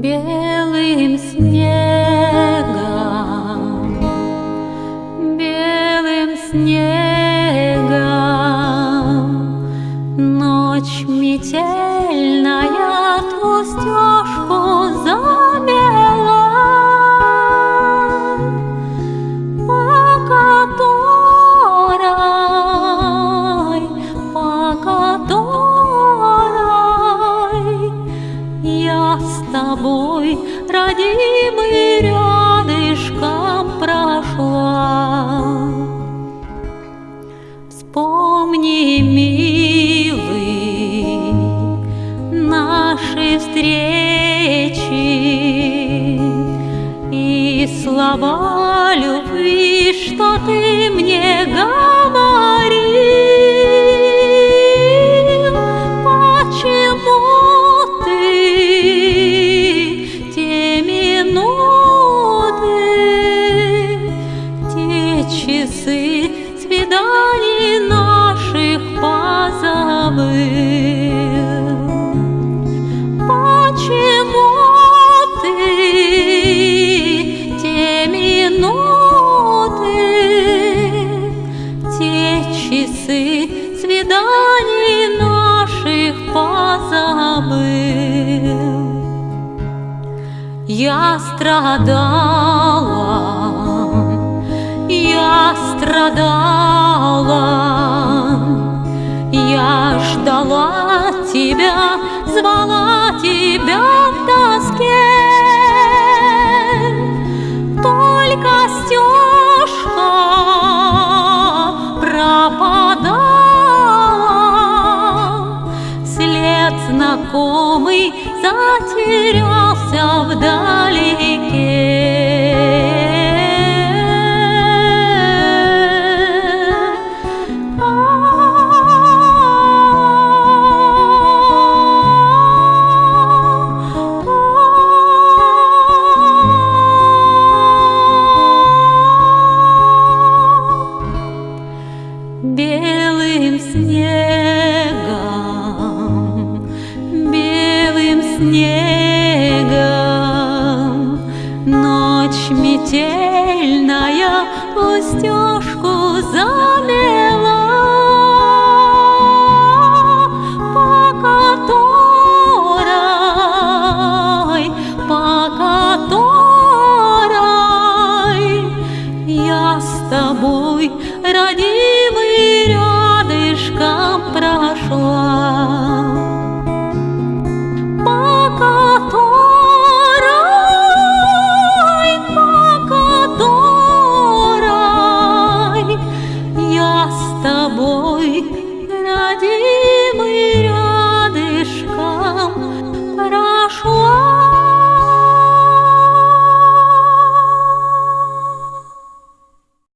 别 с тобой, родимый, рядышком прошла. Вспомни, милый, наши встречи и слова любви, что ты мне часы свиданий наших позабыл? Я страдала, я страдала, я ждала тебя, звала тебя в тоске. Знакомый затерялся вдалеке. снегом, Ночь метельная пустежку замела, По которой, по которой Я с тобой, родимый, рядышком прав. тобой, родимый рядышком, прошу